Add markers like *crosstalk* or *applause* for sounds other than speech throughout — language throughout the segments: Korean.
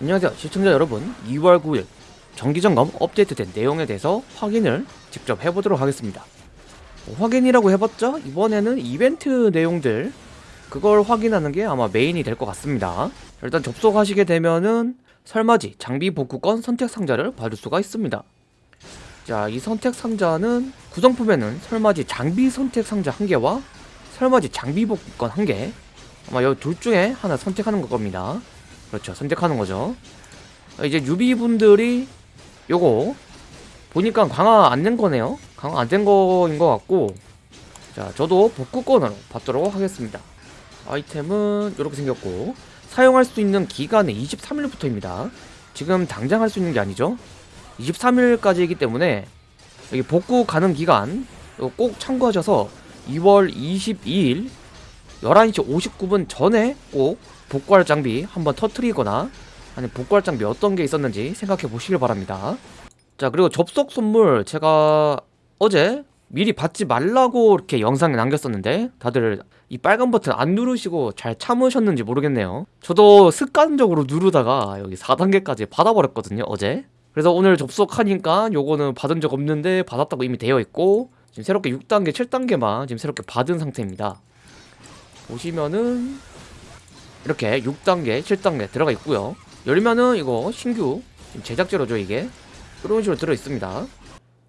안녕하세요 시청자 여러분. 2월 9일 정기점검 업데이트된 내용에 대해서 확인을 직접 해보도록 하겠습니다. 뭐 확인이라고 해봤자 이번에는 이벤트 내용들 그걸 확인하는 게 아마 메인이 될 것 같습니다. 일단 접속하시게 되면은 설맞이 장비 복구권 선택 상자를 받을 수가 있습니다. 자 이 선택 상자는 구성품에는 설맞이 장비 선택 상자 1개와 설맞이 장비 복구권 1개 아마 이 둘 중에 하나 선택하는 걸 겁니다 그렇죠. 선택하는 거죠. 이제 유비분들이 요거 보니까 강화 안 된 거네요. 강화 안 된 거인 것 같고. 자 저도 복구권으로 받도록 하겠습니다. 아이템은 이렇게 생겼고. 사용할 수 있는 기간은 23일부터입니다. 지금 당장 할 수 있는 게 아니죠? 23일까지이기 때문에 여기 복구 가능 기간 꼭 참고하셔서 2월 22일 11시 59분 전에 꼭 복구할 장비 한번 터트리거나 아니 복구할 장비 어떤 게 있었는지 생각해 보시길 바랍니다. 자 그리고 접속 선물 제가 어제 미리 받지 말라고 이렇게 영상에 남겼었는데 다들 이 빨간 버튼 안 누르시고 잘 참으셨는지 모르겠네요. 저도 습관적으로 누르다가 여기 4단계까지 받아버렸거든요 어제. 그래서 오늘 접속하니까 요거는 받은 적 없는데 받았다고 이미 되어 있고 지금 새롭게 6단계 7단계만 지금 새롭게 받은 상태입니다 보시면은 이렇게 6단계 7단계 들어가 있고요. 열면은 이거 신규 제작제로죠 이게? 이런 식으로 들어있습니다.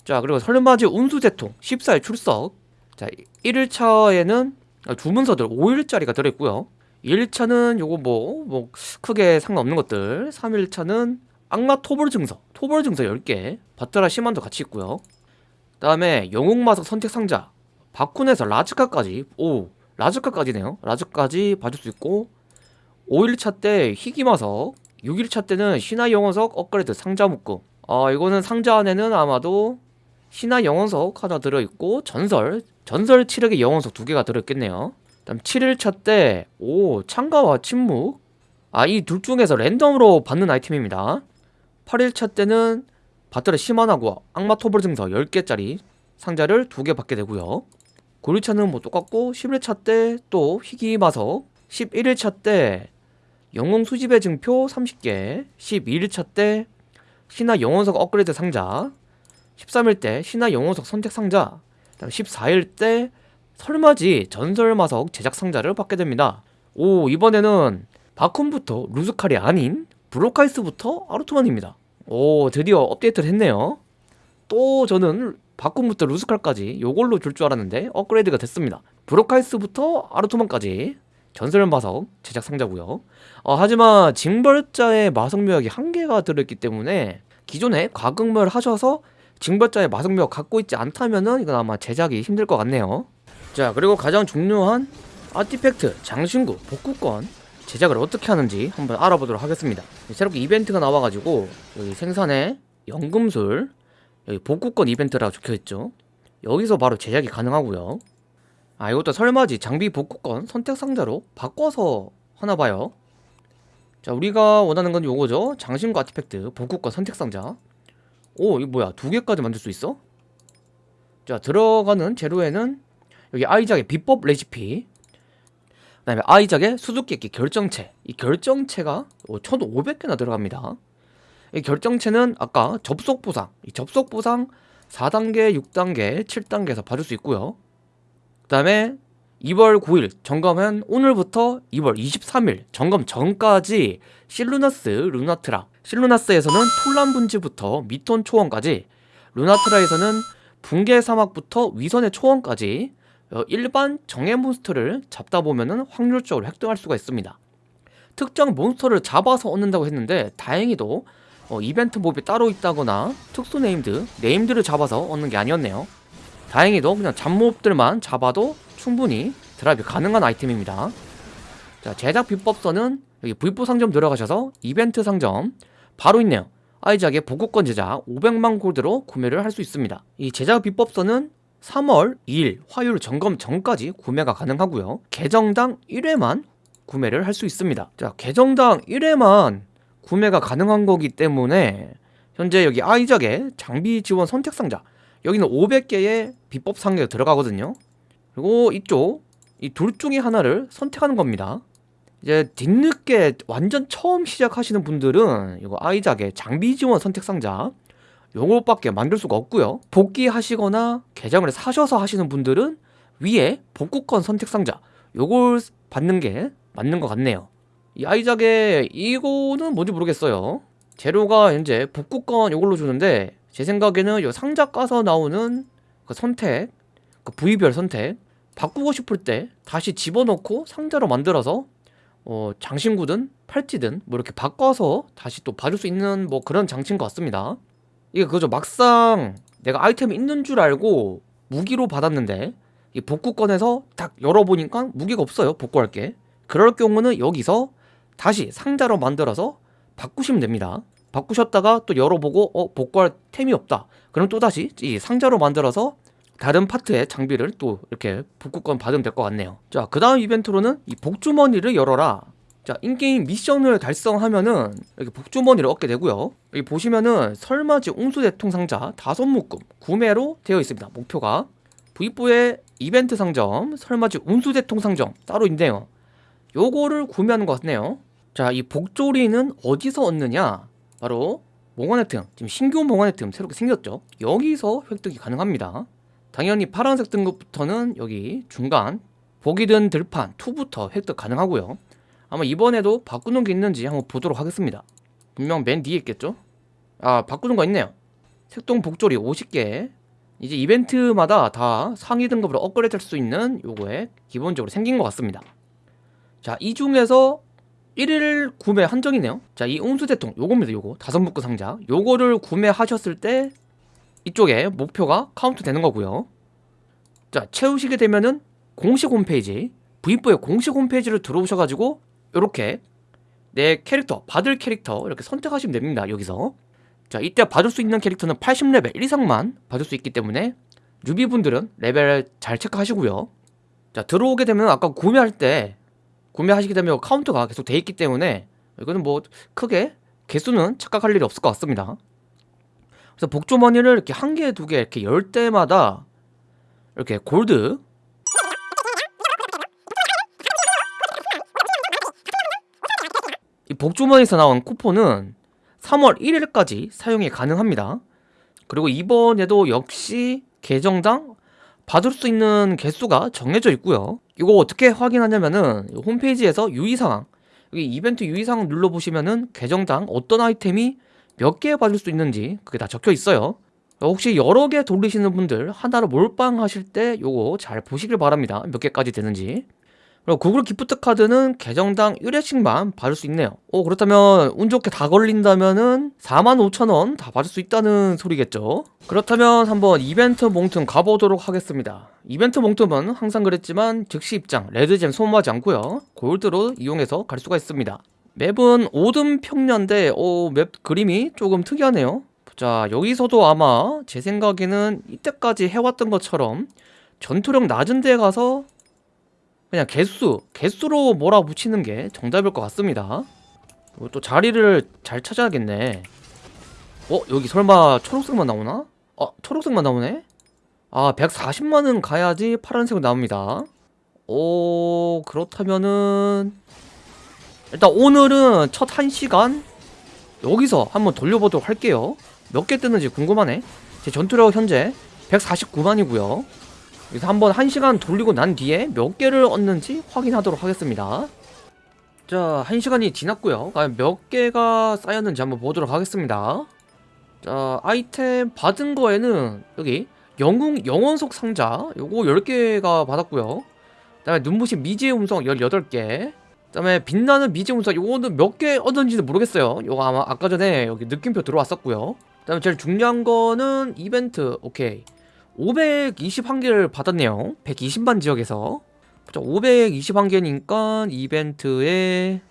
자 그리고 설맞이 운수제통 14일 출석. 자 1일차에는 주문서들 5일짜리가 들어있고요. 2일차는 요거 뭐, 뭐 크게 상관없는 것들. 3일차는 악마 토벌 증서 토벌 증서 10개 바트라 시만도 같이 있고요. 그 다음에 영웅마석 선택 상자 바쿤에서 라즈카까지. 오 라즈카까지네요. 라즈까지 봐줄 수 있고 5일차 때 희귀마석 6일차 때는 신화 영원석 업그레이드 상자 묶음. 아 이거는 상자 안에는 아마도 신화 영원석 하나 들어있고 전설 전설 7력의 영원석 두 개가 들어있겠네요. 다음 7일차 때 오 창가와 침묵. 아 이 둘 중에서 랜덤으로 받는 아이템입니다. 8일차 때는 바트레 시마나고 악마 토벌 증서 10개짜리 상자를 두 개 받게 되고요 9일차는 뭐 똑같고 11일차 때 또 희귀마석 11일차 때 영웅 수집의 증표 30개 12일차 때 신화 영혼석 업그레이드 상자 13일 때 신화 영혼석 선택 상자 14일 때 설맞이 전설마석 제작 상자를 받게 됩니다. 오 이번에는 바쿤부터 루스칼이 아닌 브로카이스부터 아르토만입니다. 오 드디어 업데이트를 했네요. 또 저는 바쿤부터 루스칼까지 요걸로 줄 줄 알았는데 업그레이드가 됐습니다. 브로카이스부터 아르토만까지 전설 마석 제작 상자고요. 어, 하지만 징벌자의 마석 묘약이 한 개가 들어있기 때문에 기존에 과금을 하셔서 징벌자의 마석 묘약 갖고 있지 않다면은 이건 아마 제작이 힘들 것 같네요. 자 그리고 가장 중요한 아티팩트 장신구 복구권 제작을 어떻게 하는지 한번 알아보도록 하겠습니다. 새롭게 이벤트가 나와가지고 여기 생산의 연금술 여기 복구권 이벤트라고 적혀있죠? 여기서 바로 제작이 가능하고요. 아 이것도 설맞이 장비 복구권 선택 상자로 바꿔서 하나봐요. 자 우리가 원하는 건 요거죠. 장신구 아티팩트 복구권 선택 상자. 오 이거 뭐야? 두 개까지 만들 수 있어? 자 들어가는 재료에는 여기 아이작의 비법 레시피 그 다음에 아이작의 수수께끼 결정체. 이 결정체가 1500개나 들어갑니다. 이 결정체는 아까 접속 보상 이 접속 보상 4단계 6단계 7단계에서 받을 수 있고요. 그 다음에 2월 9일 점검은 오늘부터 2월 23일 점검 전까지 실루나스 루나트라. 실루나스에서는 톨란 분지부터 미톤 초원까지 루나트라에서는 붕괴 사막부터 위선의 초원까지 어, 일반 정예 몬스터를 잡다 보면은 확률적으로 획득할 수가 있습니다. 특정 몬스터를 잡아서 얻는다고 했는데 다행히도 어, 이벤트 몹이 따로 있다거나 특수 named named를 잡아서 얻는 게 아니었네요. 다행히도 그냥 잡몹들만 잡아도 충분히 드랍이 가능한 아이템입니다. 자 제작 비법서는 여기 V4 상점 들어가셔서 이벤트 상점 바로 있네요. 아이작의 보급권 제작 500만 골드로 구매를 할 수 있습니다. 이 제작 비법서는 3월 2일 화요일 점검 전까지 구매가 가능하고요. 계정당 1회만 구매를 할 수 있습니다. 자 계정당 1회만 구매가 가능한 거기 때문에 현재 여기 아이작의 장비 지원 선택 상자 여기는 500개의 비법 상자가 들어가거든요. 그리고 이쪽 이 둘 중에 하나를 선택하는 겁니다. 이제 뒤늦게 완전 처음 시작하시는 분들은 이거 아이작의 장비 지원 선택 상자 요것밖에 만들 수가 없고요. 복귀하시거나 계정을 사셔서 하시는 분들은 위에 복구권 선택 상자 요걸 받는 게 맞는 것 같네요 이 아이작의 이거는 뭔지 모르겠어요. 재료가 현재 복구권 요걸로 주는데 제 생각에는 요 상자 까서 나오는 그 선택 그 부위별 선택 바꾸고 싶을 때 다시 집어넣고 상자로 만들어서 어, 장신구든 팔찌든 뭐 이렇게 바꿔서 다시 또 봐줄 수 있는 뭐 그런 장치인 것 같습니다. 이게 그죠. 막상 내가 아이템이 있는 줄 알고 무기로 받았는데 이 복구권에서 딱 열어보니까 무기가 없어요 복구할 게. 그럴 경우는 여기서 다시 상자로 만들어서 바꾸시면 됩니다. 바꾸셨다가 또 열어보고 어 복구할 템이 없다. 그럼 또다시 이 상자로 만들어서 다른 파트의 장비를 또 이렇게 복구권 받으면 될 것 같네요. 자 그 다음 이벤트로는 이 복주머니를 열어라. 자 인게임 미션을 달성하면은 이렇게 복주머니를 얻게 되고요. 여기 보시면은 설맞이 옹수대통 상자 다섯 묶음 구매로 되어 있습니다. 목표가. V4의 이벤트 상점 설맞이 옹수대통 상점 따로 있네요 요거를 구매하는 것 같네요. 자 이 복조리는 어디서 얻느냐? 바로 몽환의 틈 지금 신규 몽환의 틈 새롭게 생겼죠? 여기서 획득이 가능합니다. 당연히 파란색 등급부터는 여기 중간 보기 든 들판 2부터 획득 가능하고요. 아마 이번에도 바꾸는 게 있는지 한번 보도록 하겠습니다. 분명 맨 뒤에 있겠죠? 아 바꾸는 거 있네요. 색동 복조리 50개. 이제 이벤트마다 다 상위 등급으로 업그레이드 할 수 있는 요거에 기본적으로 생긴 것 같습니다 자 이 중에서 1일 구매 한정이네요. 자이 옹수대통 요겁니다 요거. 다섯 묶음 상자. 요거를 구매하셨을 때 이쪽에 목표가 카운트 되는 거고요. 자 채우시게 되면은 공식 홈페이지 V4의 공식 홈페이지를 들어오셔가지고 이렇게 내 캐릭터 받을 캐릭터 이렇게 선택하시면 됩니다 여기서. 자 이때 받을 수 있는 캐릭터는 80레벨 이상만 받을 수 있기 때문에 뉴비분들은 레벨 잘 체크하시고요. 자 들어오게 되면 아까 구매할 때 구매하시게 되면 카운트가 계속 돼 있기 때문에 이거는 뭐 크게 개수는 착각할 일이 없을 것 같습니다 그래서 복주머니를 이렇게 한 개, 두 개 이렇게 열 때마다 이렇게 골드 이 복주머니에서 나온 쿠폰은 3월 1일까지 사용이 가능합니다. 그리고 이번에도 역시 계정당 받을 수 있는 개수가 정해져 있고요. 이거 어떻게 확인하냐면은 홈페이지에서 유의사항 여기 이벤트 유의사항 눌러보시면은 계정당 어떤 아이템이 몇 개 받을 수 있는지 그게 다 적혀 있어요. 혹시 여러 개 돌리시는 분들 하나로 몰빵하실 때 요거 잘 보시길 바랍니다. 몇 개까지 되는지. 그리고 구글 기프트 카드는 계정당 1회씩만 받을 수 있네요. 오 그렇다면 운 좋게 다 걸린다면은 45,000원 다 받을 수 있다는 소리겠죠. 그렇다면 한번 이벤트 몽틈 가보도록 하겠습니다. 이벤트 몽틈은 항상 그랬지만 즉시 입장, 레드젬 소모하지 않고요. 골드로 이용해서 갈 수가 있습니다. 맵은 오든 평년대 오, 맵 그림이 조금 특이하네요. 자 여기서도 아마 제 생각에는 이때까지 해왔던 것처럼 전투력 낮은 데 가서 그냥 개수 개수로 몰아붙이는 게 정답일 것 같습니다 또 자리를 잘 찾아야겠네 어? 여기 설마 초록색만 나오나? 어? 초록색만 나오네? 아 140만은 가야지 파란색으로 나옵니다 오 그렇다면은 일단 오늘은 첫 1시간 여기서 한번 돌려보도록 할게요 몇 개 뜨는지 궁금하네 제 전투력 현재 149만이고요 그래서 한번 1시간 돌리고 난 뒤에 몇 개를 얻는지 확인하도록 하겠습니다. 자 1시간이 지났고요. 과연 몇 개가 쌓였는지 한번 보도록 하겠습니다. 자 아이템 받은 거에는 여기 영웅 영원석 상자 요거 10개가 받았고요. 그 다음에 눈부신 미지의 음성 18개. 그 다음에 빛나는 미지의 음성 요거는 몇 개 얻었는지는 모르겠어요. 요거 아마 아까 전에 여기 느낌표 들어왔었고요. 그 다음에 제일 중요한 거는 이벤트. 오케이 521개를 받았네요. 120만 지역에서. 521개니까 이벤트에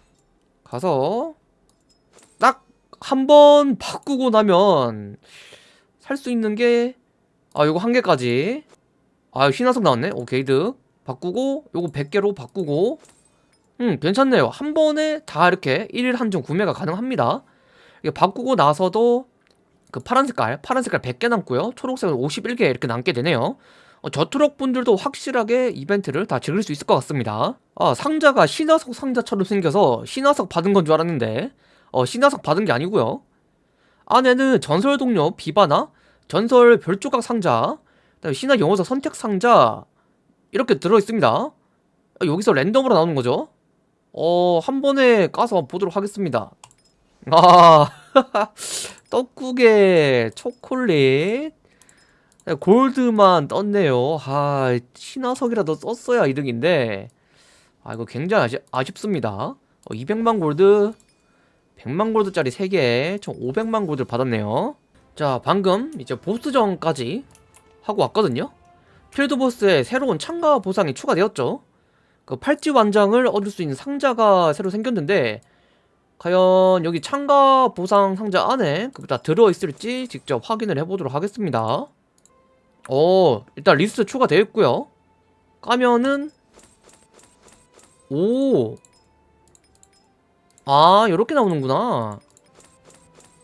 가서 딱 한 번 바꾸고 나면 살 수 있는 게 아 요거 한 개까지. 아 신화석 나왔네? 오케이 득. 바꾸고 요거 100개로 바꾸고. 음 괜찮네요. 한 번에 다 이렇게 1일 한정 구매가 가능합니다. 이게 바꾸고 나서도 그 파란 색깔 파란 색깔 100개 남고요 초록색은 51개 이렇게 남게 되네요 어, 저트럭 분들도 확실하게 이벤트를 다 즐길 수 있을 것 같습니다. 아, 상자가 신화석 상자처럼 생겨서 신화석 받은 건 줄 알았는데 어, 신화석 받은 게 아니고요. 안에는 전설 동료 비바나 전설 별조각 상자, 신화 영어석 선택 상자 이렇게 들어 있습니다. 아, 여기서 랜덤으로 나오는 거죠. 어, 한 번에 까서 보도록 하겠습니다. 아, *laughs* 떡국에 초콜릿, 골드만 떴네요. 아, 신화석이라도 썼어야 이득인데, 아, 이거 굉장히 아쉽, 아쉽습니다. 어, 200만 골드, 100만 골드짜리 3개, 총 500만 골드를 받았네요. 자, 방금 이제 보스전까지 하고 왔거든요. 필드 보스에 새로운 참가 보상이 추가되었죠. 그 팔찌 완장을 얻을 수 있는 상자가 새로 생겼는데 과연 여기 참가 보상 상자 안에 그게 다 들어있을지 직접 확인을 해보도록 하겠습니다. 어, 일단 리스트 추가되어 있고요. 까면은 오, 아, 이렇게 나오는구나.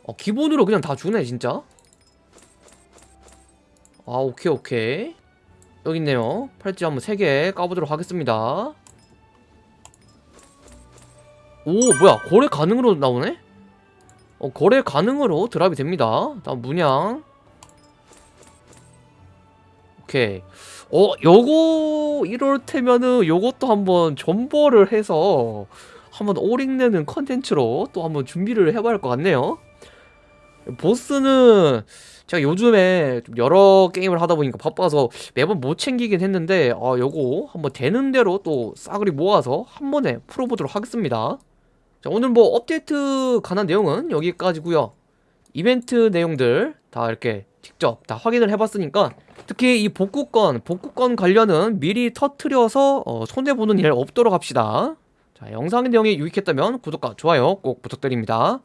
어, 기본으로 그냥 다 주네, 진짜. 아, 오케이, 오케이. 여기 있네요. 팔찌 한번 3개 까보도록 하겠습니다. 오, 뭐야. 거래 가능으로 나오네? 어, 거래 가능으로 드랍이 됩니다. 다음 문양. 오케이. 어, 요거, 이럴 테면은 요것도 한번 존버를 해서 한번 오링내는 컨텐츠로 또 한번 준비를 해봐야 할 것 같네요. 보스는 제가 요즘에 좀 여러 게임을 하다 보니까 바빠서 매번 못 챙기긴 했는데 아 요거 한번 되는 대로 또 싸그리 모아서 한 번에 풀어보도록 하겠습니다. 자 오늘 뭐 업데이트 관한 내용은 여기까지고요. 이벤트 내용들 다 이렇게 직접 다 확인을 해봤으니까 특히 이 복구권, 복구권 관련은 미리 터트려서 어, 손해보는 일 없도록 합시다. 자, 영상 내용이 유익했다면 구독과 좋아요 꼭 부탁드립니다.